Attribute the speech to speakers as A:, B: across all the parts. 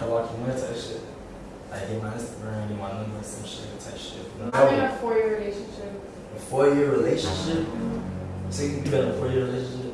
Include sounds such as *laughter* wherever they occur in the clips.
A: Went type shit. Like my Instagram, get my number, some shit type shit. No,
B: I'm in a four-year relationship.
A: a four year relationship. So you can be in a four year relationship.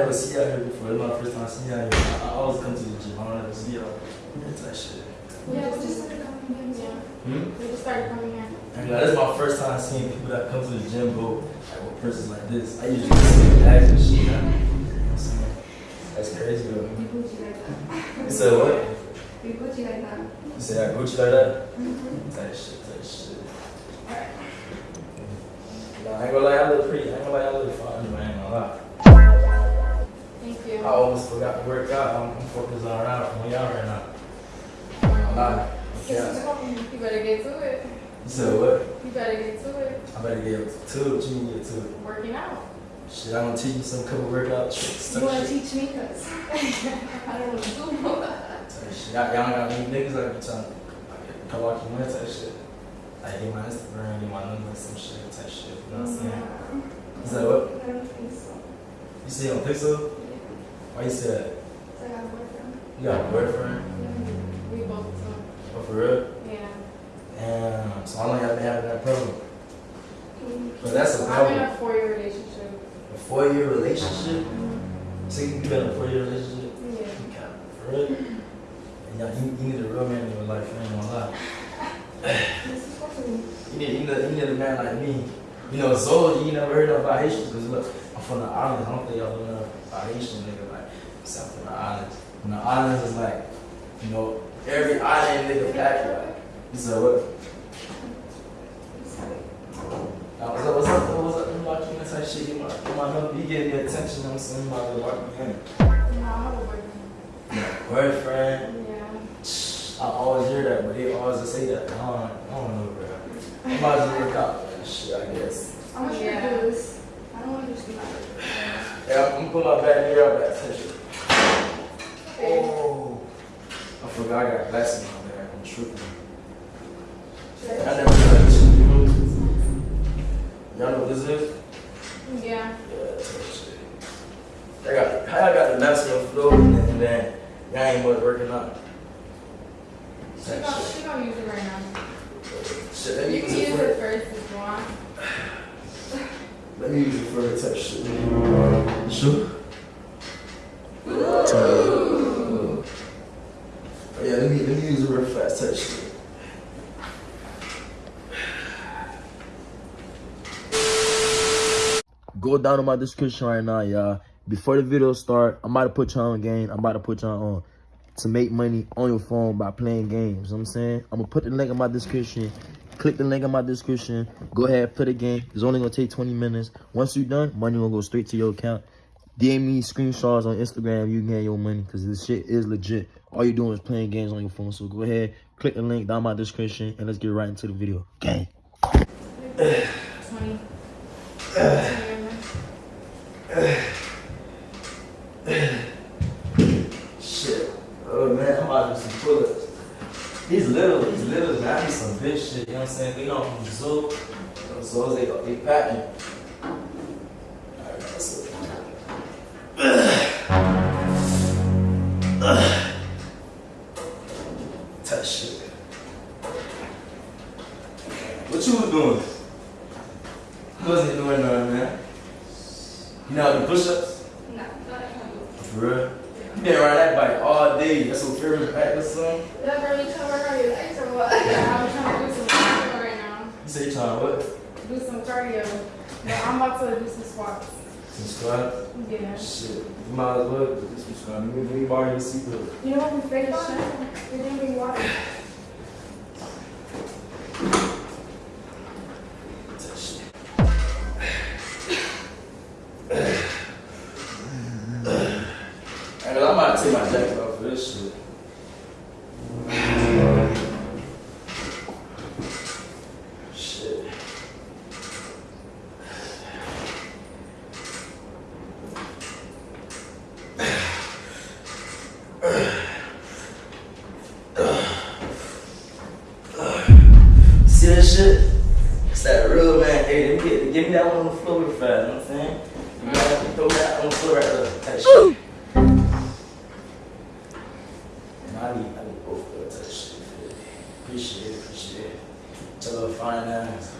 A: Never see y'all here before. It's my first time seeing y'all here. I, I always come to the gym. I don't ever see y'all. It's that shit.
B: Yeah, we just started coming in. Yeah.
A: Hmm?
B: We just started coming here.
A: I mean, like, this is my first time seeing people that come to the gym go like with purses like this. I usually see bags and shit. You know what I'm saying? That's crazy though.
B: We Gucci like that.
A: You said what?
B: We Gucci like that.
A: You said I Gucci like that? Type shit, type shit. Nah, I ain't gonna lie, I look pretty. I ain't gonna lie, I look fine. I ain't gonna lie.
B: Thank you.
A: I almost forgot to work out. I'm, I'm focused on out on y'all right now. Um, I'm not. Yeah.
B: You better get to it.
A: You said what?
B: You better get to it.
A: I better get to it. What you mean get to it?
B: Working out.
A: Shit, I'm gonna teach you some couple workout tricks.
B: You want to
A: shit.
B: teach me? Because *laughs* I don't want to do that.
A: Shit. Y'all, got any niggas like be trying to Kawaki Went type shit. Like get my Instagram, get my number, some shit type shit. You know what I'm saying? You said what?
B: I don't think so.
A: You say you don't think so? Why you say that?
B: So I got a boyfriend.
A: You got a boyfriend? Mm-hmm.
B: We both do.
A: Oh, for real?
B: Yeah.
A: Damn. So how long y'all been having that problem? Mm-hmm. But that's a
B: I'm in
A: problem.
B: a four-year relationship.
A: A four year relationship? So you been in a four year relationship?
B: Yeah.
A: You got for real? And y'all, you, you need a real man in your life, I ain't gonna lie.
B: This is
A: You need, you need, you need a man like me. You know, Zoe, you never heard of Haitians, because look, I'm from the islands. I don't think y'all know about Haitian nigga, like, south from the islands. And the islands is like, you know, every island nigga pack like. You said what? Now, what's up, what's up, what's up, you watching this type shit, you my, you my number, you gave me attention, I'm saying, you might be walking in.
B: No, I have a boyfriend.
A: Boyfriend,
B: Yeah.
A: I always hear that, but they always just say that. I don't, I don't know, bro. I might as well work out, man. shit, I guess.
B: I'm not sure
C: Yeah.
B: to do this. I don't want to just be like,
A: Yeah, I'm gonna put my back here up at attention. Oh, I forgot I got glasses on my back. I'm tripping. I never tried this shit. You know what this is? Y'all know what this is?
B: yeah.
A: Yeah, that's that shit. I got, how I got the mask on floor and then, and then y'all ain't much working out.
B: She
A: Type
B: gonna, she gonna use
C: it right now.
A: Shit, let me
C: You
A: use
C: can
A: it
C: use
A: for
C: it first if you want.
A: Let me use it for a touch shit. Sure. Oh yeah, let me let me use a real fast touch. Go down to my description right now, y'all. Before the video start, I'm about to put y'all on game. I'm about to put y'all on to make money on your phone by playing games. You know I'm saying? I'm gonna put the link in my description. Click the link in my description. Go ahead, play the game. It's only gonna take 20 minutes. Once you're done, money gonna go straight to your account. DM me screenshots on Instagram. You can get your money because this shit is legit. All you're doing is playing games on your phone. So go ahead, click the link down my description, and let's get right into the video. Gang.
C: 20. 20
A: Shit. Oh man, I'm about to do pull-ups. These little, these little, man, need some big shit, you know what I'm saying? They know from Zoo. So they they packing. To
C: some squats.
A: Some squat?
C: Yeah.
A: Shit. You might as well do some squat. Let me, let me borrow your seatbelt.
C: You know what I'm fake on? You're drinking water.
A: Touch shit. And I'm about to take my jacket off for this shit. Shit. See that shit? It's that real man. Hey, let me get, give me that one on the floor real fast. You know what I'm saying? You me throw that on the floor right there. That shit. And I need, I need both of that shit. Appreciate it, appreciate it. Tell her fine ass.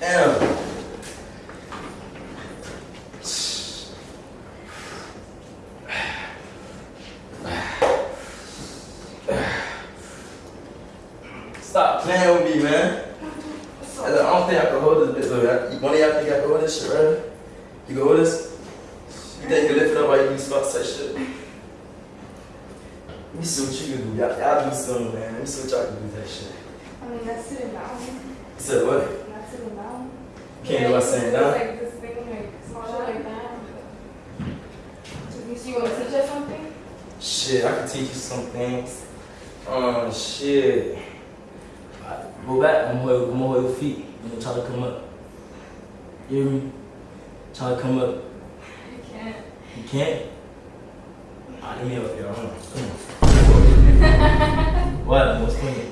A: Damn. Stop playing with me, man. I don't think I can hold this bitch. Though. One of y'all think I can hold this shit, right? You can hold this? You think you can lift it up while you do squats type shit? Let me see what you can do. Y'all, y'all do something, man. Let me see what y'all can do with that shit.
C: I mean, that's sitting down.
A: You said what?
C: Not sitting down.
A: Can't do what saying
C: It's
A: down?
C: Like this thing, like small shit like that. So you want to teach us something?
A: Shit, I can teach you some things. Um, shit. Alright, Go back I'm going. hold, come hold your feet. And then try to come up. You hear me? Try to come up.
C: You can't.
A: You can't? Ah, let me help you. Hold on. Come on. what? What's funny?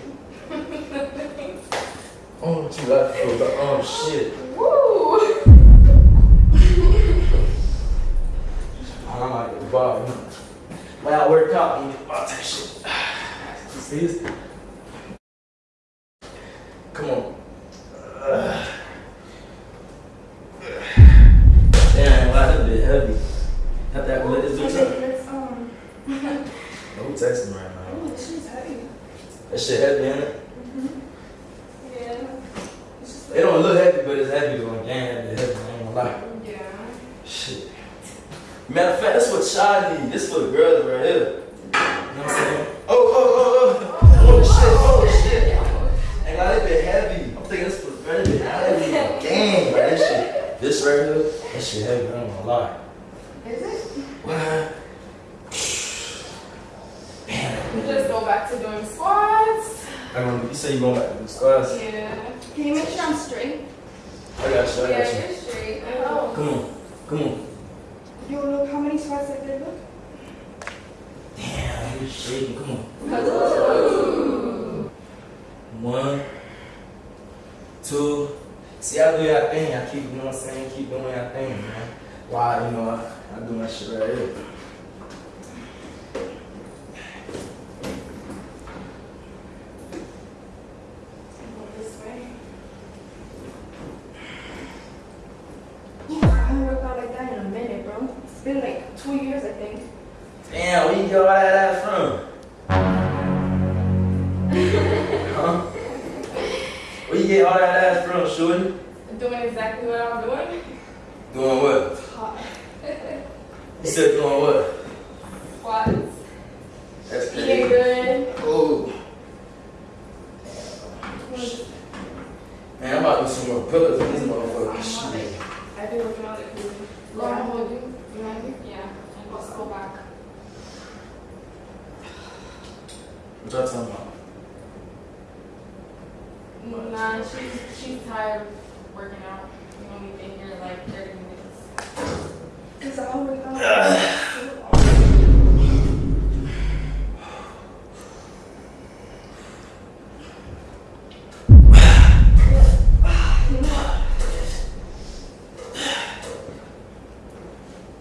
A: Oh, what you got for? Oh, shit.
C: Woo!
A: I'm like the bar. When I work out, you about that shit. *sighs* See this? Come on. Uh, Damn, wow, that's a bit heavy. Have to let this bitch up.
C: Let's, um,
A: Don't text me right now.
C: oh, this shit's heavy.
A: That shit heavy, ain't it?
C: Yeah. It's just
A: It don't look heavy, but it's heavy though. Damn, heavy, heavy. I ain't gonna lie.
C: Yeah.
A: Shit. Matter of need. This for the girls right here. You know what I'm saying? Oh, oh, oh, oh. Oh, shit, oh, shit. Ain't like that bit heavy. I'm thinking this for the girls. That bit heavy. Damn, right? This shit. This right here, that shit heavy. I ain't gonna lie.
C: Is it?
A: What? Damn.
C: We just go back to doing squats.
A: I mean, you say you going back to the squats?
C: Yeah. Can you make sure I'm straight?
A: I got you, I got
C: Yeah,
A: you.
C: you're straight. Oh.
A: Come on, come on.
B: You wanna look how many squats I did? Look.
A: Shaking. Come on. One, Two, see, I do your thing. I keep, you know what I'm saying? Keep doing your thing, man. Why, you know, I, I do my shit right here.
C: I'm doing.
A: Doing what?
C: Hot.
A: You said doing what?
C: Squats.
A: That's
C: Eating good.
A: Oh, man, I'm about to do some more pillars in this motherfucker. Shit.
B: I've been working out like crazy.
C: Go and hold you. You want me? Yeah. And just go back.
A: What y'all talking about?
C: Nah, she's she's tired of working out. You only been here like 30 minutes.
B: Cause I don't work out.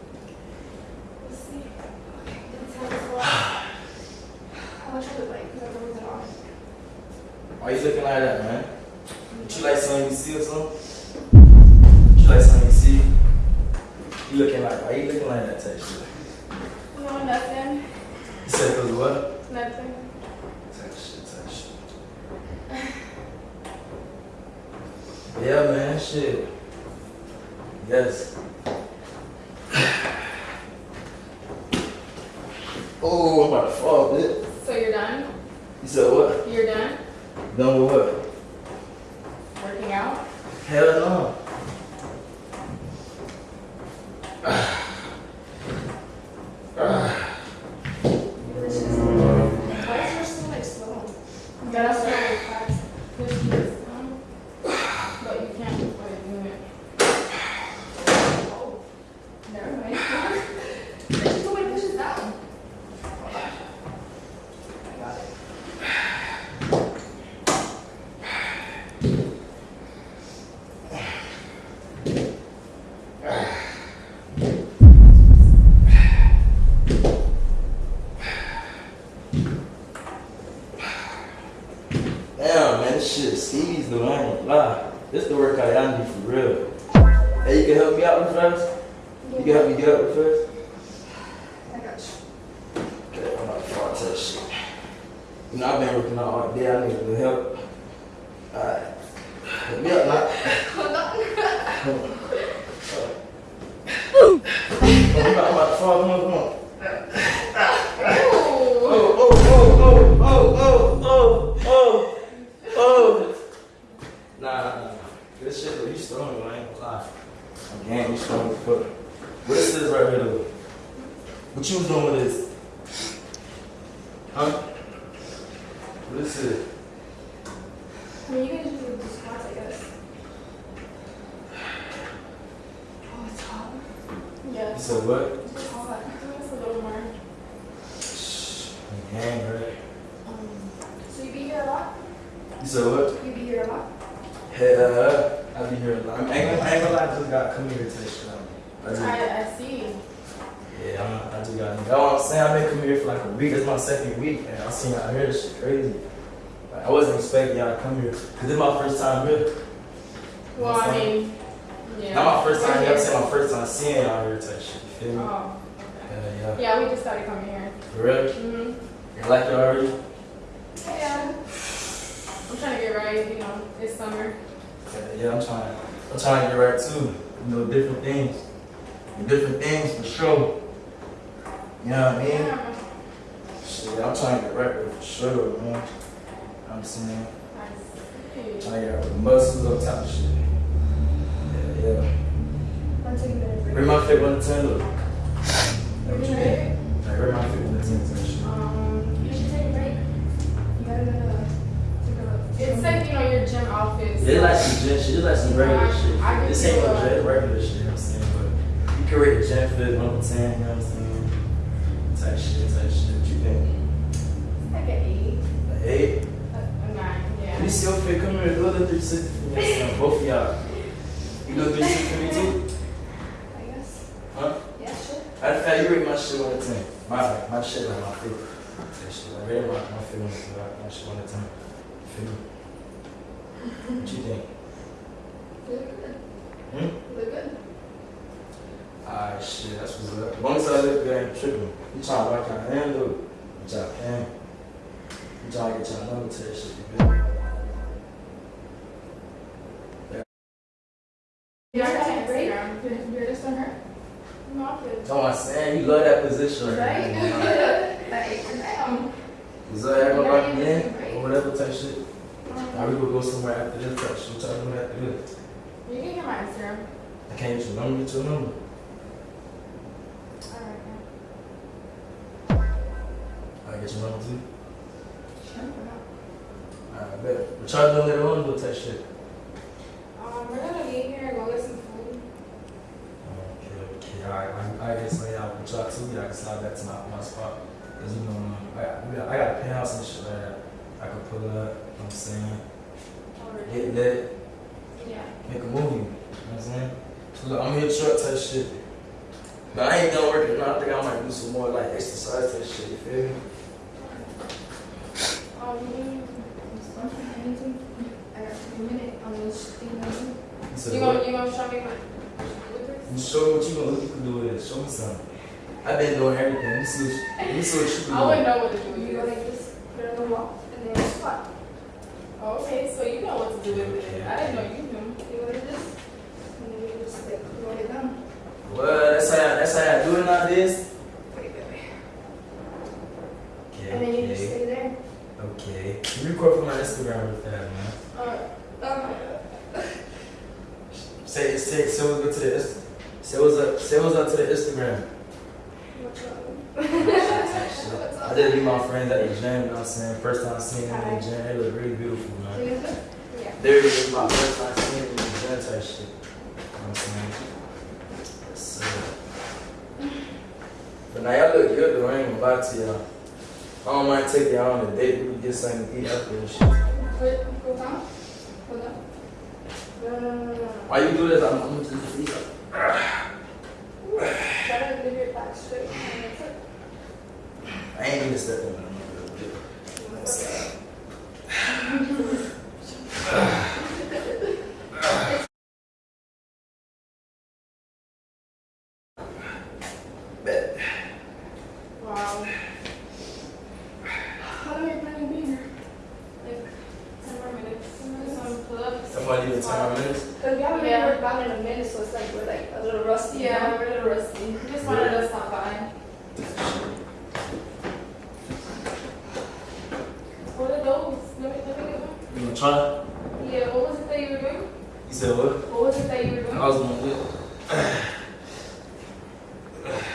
C: Let's see.
B: That's how it's going. How much was it like? Cause I was it off.
A: Why you looking like that, man? What you like something you see or something? You like something you see? You looking like, why you looking like that type shit?
C: No, nothing.
A: You said cause of what?
C: Nothing.
A: Type shit, type shit. Yeah, man, shit. Yes. Oh, I'm about to fall, bitch.
C: So you're done?
A: You said what?
C: You're done
A: Done with what? she know doing this. Saying? I've been coming here for like a week. It's my second week, and I seen out here, this shit crazy. Like, I wasn't expecting y'all to come here, cause this my first time here.
C: Well, I mean, yeah.
A: Not my first time here, I'm saying my first time seeing y'all here type shit, you feel me?
C: Oh, okay.
A: Yeah, yeah.
C: Yeah, we just started coming here.
A: For real?
C: Mm-hmm.
A: You like it already?
C: Yeah. I'm trying to get right, you know, it's summer.
A: Yeah, yeah, I'm trying, I'm trying to get right too. You know, different things. Different things for sure. You know what I mean? Shit, I'm trying to get right with for sure, man. I'm saying,
C: I see.
A: trying to get right muscles up top of shit. Yeah, yeah.
B: I'm taking.
A: Where my fit one to ten look?
B: You're
A: Like, where my fit one to ten shit.
C: Um,
B: You should take a break. You gotta go to, take
C: it's like, you know, your gym outfits.
A: Yeah, it's like some gym shit, it's like some regular
C: I-
A: shit.
C: I
A: This ain't no gym, regular shit, you know what I'm saying? But you can rate the gym fit one to ten, you know what I'm saying? Come here. Do a little 360 for me. Both of y'all. You a 360 for me too?
B: I guess.
A: Huh?
B: Yeah, sure.
A: Matter of fact, you rate my shit one to ten. My my shit like my favorite. That shit, I rate my my one to my shit one to ten. Feel me? What you think?
B: Look good.
A: Hmm?
B: Look good.
A: Ah shit, that's what's up. As long as I look good, I ain't tripping. You trying to rock out hand though? You trying to pan? You trying to get your number to that shit? You feel me?
C: Yeah, I got
B: Take a break.
C: Instagram. You're- You're just on her? No, I'm good.
A: That's what I'm saying. You love that position right.
B: Like.
A: Is that ever
B: Yeah,
A: rock
B: you
A: me
B: take a
A: in? Or whatever type shit? Now
C: Um,
A: we will go somewhere after this type shit. What y'all doing after this?
C: You can get my Instagram.
A: I can't get your number, get your number.
C: Alright,
A: I get your number too.
C: Sure?
A: I bet. What y'all doing later on? Do type shit.
C: Um, we're gonna leave here and go get.
A: Okay, okay. I, I guess so, yeah, with y'all too, yeah, I can slide back to my, my spot. Cause you know, I, got- we got- I got a penthouse and shit like that. I could pull up, you know what I'm saying? Get lit,
C: Yeah.
A: make a movie, you know what I'm saying? So look, I'm here truck type shit. But I ain't done working, now. I think I might do some more like exercise type shit, you feel me?
C: Um, you need something, anything?
B: I got a minute on this thing.
A: You said
C: You gonna, you gonna show me what? What this?
A: You show me what you look can do with it. Show me something. I've been doing everything. Let me see what you, let me see what you can
C: I
A: do.
C: wouldn't know what to do
B: You go
C: it.
B: like this, put it on the wall, and then you squat.
C: Oh, okay, so you know what to do with it. I didn't know you knew.
B: You go like this, and then you just like roll it down.
A: Well, that's how that's how I do it nowadays.
B: Wait, wait, wait.
A: Okay,
B: And then you just stay there.
A: okay. You record for my Instagram real fast, man.
C: Uh, *laughs*
B: Um, *laughs*
A: Say say say what's up to the Inst- say what's up say what's up to the Instagram.
B: what's up?
A: I just meet my friends at the gym. You know what I'm saying? First time seeing them in the gym, they look really beautiful, man.
B: Yeah.
A: There it is, my first time seeing them in the gym type shit. You know what I'm saying? So, but now y'all look good though. I ain't gonna lie to y'all. I don't mind taking y'all on a date. We can get something to eat after and shit.
B: Wait, go down. Go down. No, no, no, no, no.
A: Why you do this? I'm, I'm just eat up. I ain't even stepping
C: wow.
B: How long are you planning to be here?
C: Like, ten more minutes. Some pull-ups.
A: Somebody need 10 more minutes?
B: Because we haven't
C: Yeah.
B: been worked out in a minute, so it's like we're like a little rusty.
C: Yeah,
B: know?
C: we're a little rusty. Just wanted to stop by. What are those? Let me, let me get one.
A: You want to try?
C: Yeah, what was it that you were doing?
A: You said what?
C: What was it that you were doing?
A: I was gonna do it.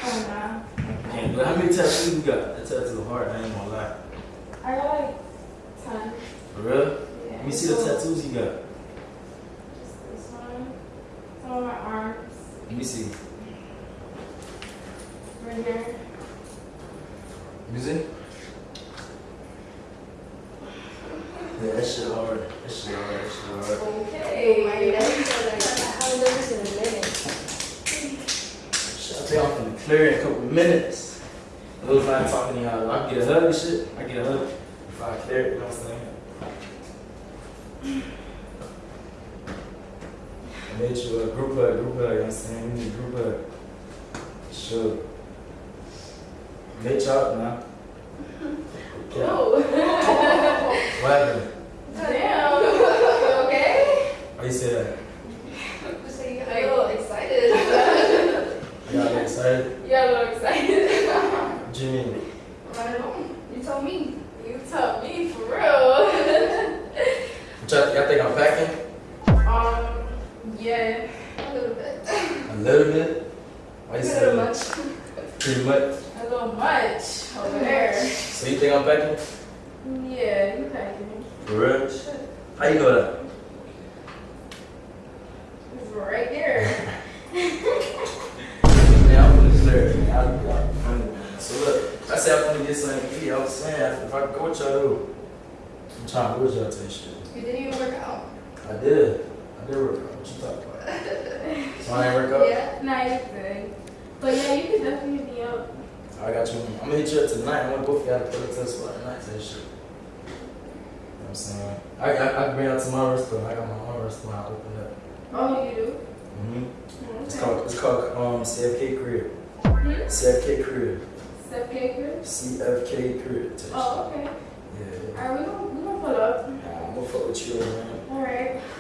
C: Oh, nah.
A: Can't. How many tattoos you got? That tattoo hard. I ain't gonna lie.
C: I got like ten.
A: For real?
C: Yeah.
A: Let me see the tattoos you got.
C: Just this one. Some on my
A: Let me see.
C: Right here.
A: You see? Yeah, that shit hard. That shit hard. That shit hard.
B: Okay. My legs are like, I haven't done this in a minute.
A: Shit, I think I'm gonna clear in a couple of minutes. Those not talking to y'all. I get a hug and shit. I get a hug if I clear it. You know what I'm saying? I made you a group hug, group hug. You know what I'm saying? We need a group hug. Sure. Y'all now. Okay.
C: Oh.
A: What happened?
C: Damn. Okay?
A: Why you say that?
B: Just like, *laughs* you got a little excited.
A: You got excited?
C: You got a little excited.
A: What you mean?
B: I don't know. You told me.
C: you told me for real.
A: Y'all, think I'm packing?
C: um, yeah.
B: A little bit.
A: A little bit. Why you say that?
B: much.
A: Pretty much.
C: A little much over there.
A: So you think I'm packing?
C: Yeah, you packing.
A: For real? How you know that?
C: It's right there. *laughs*
A: Yeah, I'm gonna clear it. man. I'll- I'll- So look, I said I'm gonna get something to eat. I was saying if I could go with y'all, though, I'm trying to go with y'all to this shit.
B: You did?
A: I did. I did work out. What you talking about? *laughs* So I ain't work out?
C: Yeah, nah, you're good. But yeah, you can definitely hit me up.
A: I got you. I'm gonna hit you up tonight. I want both of y'all to put a test for tonight. Say shit. You know what I'm saying? I, I, I bring out to my restaurant. I got my own restaurant I opened up.
C: Oh, you do?
A: Mm-hmm. It's
C: Okay.
A: called it's called um CFK Crib.
C: Hmm?
A: CFK Crib.
C: CFK caker?
A: CFK Crib.
C: Oh, okay.
A: Yeah.
C: Alright, we gonna, we gonna pull up.
A: Nah, I'm gonna fuck with you, man.
C: Alright. *laughs*